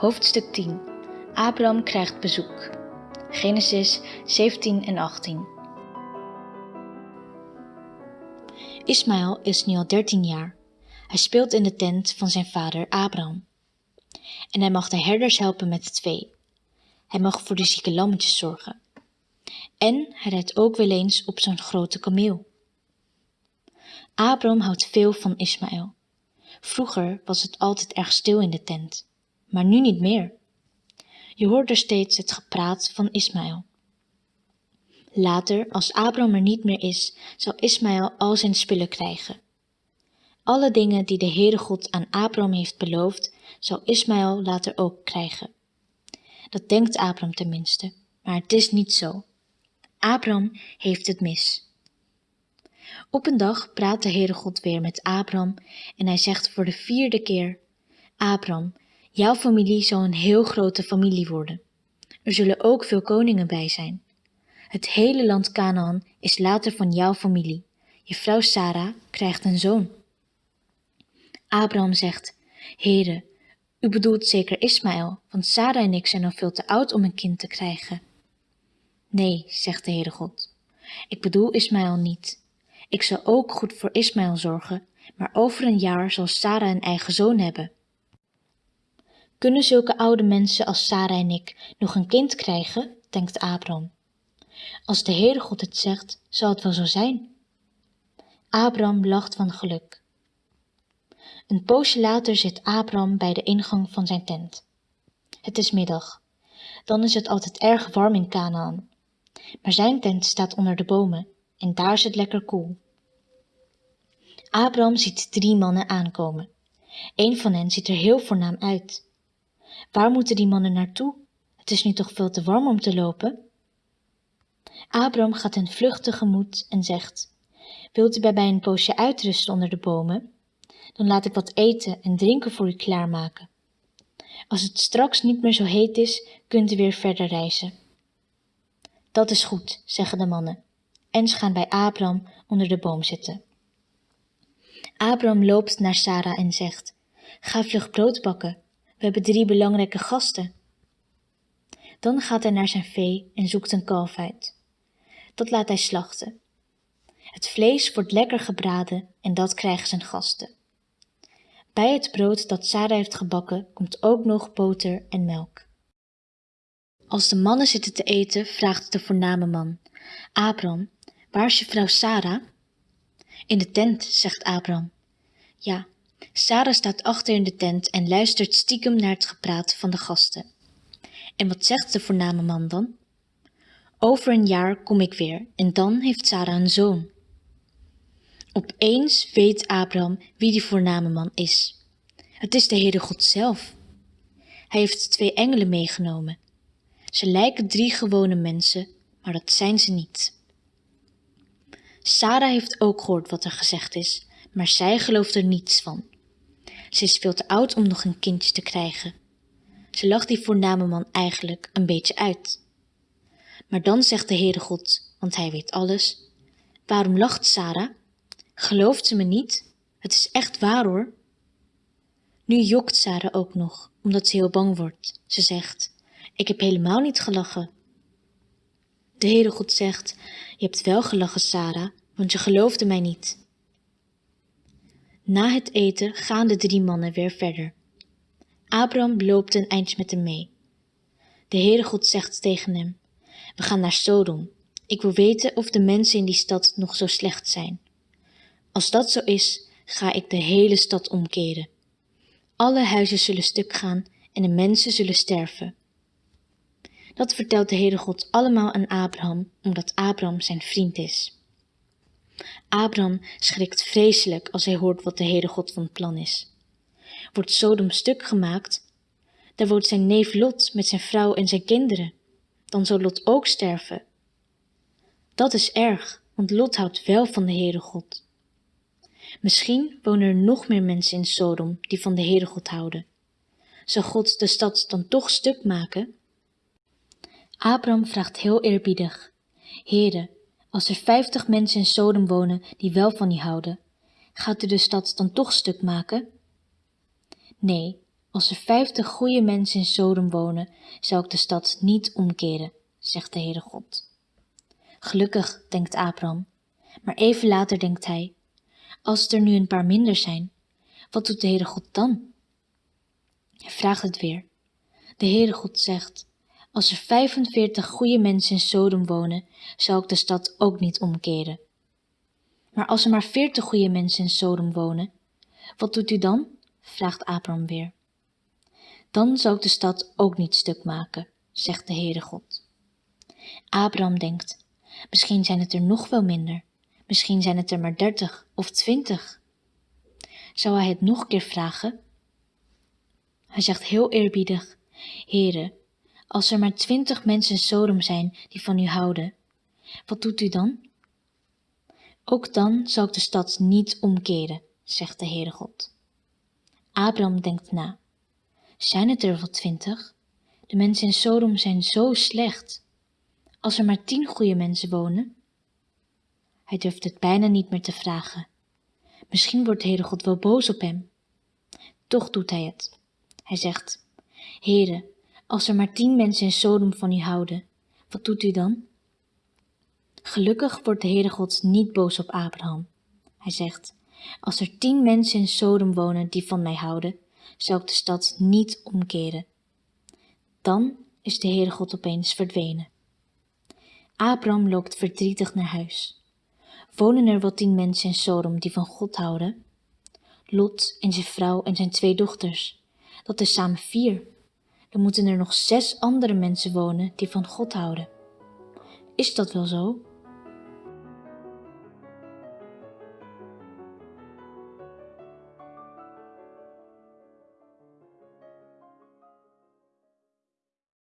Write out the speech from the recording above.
Hoofdstuk 10 Abraham krijgt bezoek. Genesis 17 en 18. Ismaël is nu al 13 jaar. Hij speelt in de tent van zijn vader Abraham. En hij mag de herders helpen met het vee. Hij mag voor de zieke lammetjes zorgen. En hij rijdt ook wel eens op zo'n grote kameel. Abraham houdt veel van Ismaël. Vroeger was het altijd erg stil in de tent, maar nu niet meer. Je hoort er steeds het gepraat van Ismaël. Later, als Abraham er niet meer is, zal Ismaël al zijn spullen krijgen. Alle dingen die de Heere God aan Abraham heeft beloofd, zal Ismaël later ook krijgen. Dat denkt Abraham tenminste, maar het is niet zo. Abraham heeft het mis. Op een dag praat de Heere God weer met Abraham en hij zegt voor de vierde keer, Abraham, jouw familie zal een heel grote familie worden. Er zullen ook veel koningen bij zijn. Het hele land Canaan is later van jouw familie. Je vrouw Sarah krijgt een zoon. Abraham zegt, Heere, u bedoelt zeker Ismaël, want Sarah en ik zijn al veel te oud om een kind te krijgen. Nee, zegt de Heere God, ik bedoel Ismaël niet. Ik zal ook goed voor Ismaël zorgen, maar over een jaar zal Sarah een eigen zoon hebben. Kunnen zulke oude mensen als Sarah en ik nog een kind krijgen? denkt Abraham. Als de Heere God het zegt, zal het wel zo zijn. Abraham lacht van geluk. Een poosje later zit Abraham bij de ingang van zijn tent. Het is middag. Dan is het altijd erg warm in Canaan. Maar zijn tent staat onder de bomen en daar is het lekker koel. Abraham ziet drie mannen aankomen. Een van hen ziet er heel voornaam uit. Waar moeten die mannen naartoe? Het is nu toch veel te warm om te lopen? Abraham gaat hen vlug tegemoet en zegt, Wilt u bij mij een poosje uitrusten onder de bomen? Dan laat ik wat eten en drinken voor u klaarmaken. Als het straks niet meer zo heet is, kunt u weer verder reizen. Dat is goed, zeggen de mannen en ze gaan bij Abraham onder de boom zitten. Abraham loopt naar Sarah en zegt, ga vlug brood bakken, we hebben drie belangrijke gasten. Dan gaat hij naar zijn vee en zoekt een kalf uit. Dat laat hij slachten. Het vlees wordt lekker gebraden en dat krijgen zijn gasten. Bij het brood dat Sarah heeft gebakken komt ook nog boter en melk. Als de mannen zitten te eten, vraagt de voorname man, Abraham, Waar is je vrouw Sarah? In de tent, zegt Abraham. Ja, Sarah staat achter in de tent en luistert stiekem naar het gepraat van de gasten. En wat zegt de voorname man dan? Over een jaar kom ik weer en dan heeft Sarah een zoon. Opeens weet Abraham wie die voorname man is. Het is de Heere God zelf. Hij heeft twee engelen meegenomen. Ze lijken drie gewone mensen, maar dat zijn ze niet. Sarah heeft ook gehoord wat er gezegd is, maar zij gelooft er niets van. Ze is veel te oud om nog een kindje te krijgen. Ze lacht die voorname man eigenlijk een beetje uit. Maar dan zegt de Heere God, want hij weet alles, waarom lacht Sarah? Gelooft ze me niet? Het is echt waar hoor. Nu jokt Sarah ook nog, omdat ze heel bang wordt. Ze zegt, ik heb helemaal niet gelachen. De Heere God zegt, je hebt wel gelachen, Sarah, want je geloofde mij niet. Na het eten gaan de drie mannen weer verder. Abraham loopt een eindje met hem mee. De Heere God zegt tegen hem, we gaan naar Sodom. Ik wil weten of de mensen in die stad nog zo slecht zijn. Als dat zo is, ga ik de hele stad omkeren. Alle huizen zullen stuk gaan en de mensen zullen sterven. Dat vertelt de Heere God allemaal aan Abraham, omdat Abraham zijn vriend is. Abraham schrikt vreselijk als hij hoort wat de Heere God van plan is. Wordt Sodom stuk gemaakt, daar woont zijn neef Lot met zijn vrouw en zijn kinderen. Dan zal Lot ook sterven. Dat is erg, want Lot houdt wel van de Heere God. Misschien wonen er nog meer mensen in Sodom die van de Heere God houden. Zal God de stad dan toch stuk maken? Abraham vraagt heel eerbiedig, Heere, als er vijftig mensen in Sodom wonen die wel van die houden, gaat u de stad dan toch stuk maken? Nee, Als er vijftig goede mensen in Sodom wonen, zou ik de stad niet omkeren, zegt de Heere God. Gelukkig, denkt Abraham, maar even later denkt hij, als er nu een paar minder zijn, wat doet de Heere God dan? Hij vraagt het weer. De Heere God zegt, als er 45 goede mensen in Sodom wonen, zal ik de stad ook niet omkeren. Maar als er maar 40 goede mensen in Sodom wonen, wat doet u dan? vraagt Abraham weer. Dan zal ik de stad ook niet stuk maken, zegt de Heere God. Abraham denkt, misschien zijn het er nog wel minder, misschien zijn het er maar dertig of twintig. Zou hij het nog een keer vragen? Hij zegt heel eerbiedig, Heere, als er maar twintig mensen in Sodom zijn die van u houden, wat doet u dan? Ook dan zal ik de stad niet omkeren, zegt de Heere God. Abraham denkt na. Zijn het er wel twintig? De mensen in Sodom zijn zo slecht. Als er maar tien goede mensen wonen? Hij durft het bijna niet meer te vragen. Misschien wordt de Heere God wel boos op hem. Toch doet hij het. Hij zegt, Heere, als er maar tien mensen in Sodom van u houden, wat doet u dan? Gelukkig wordt de Heere God niet boos op Abraham. Hij zegt, als er tien mensen in Sodom wonen die van mij houden, zal ik de stad niet omkeren. Dan is de Heere God opeens verdwenen. Abraham loopt verdrietig naar huis. Wonen er wel tien mensen in Sodom die van God houden? Lot en zijn vrouw en zijn twee dochters. Dat is samen vier. Dan moeten er nog zes andere mensen wonen die van God houden. Is dat wel zo?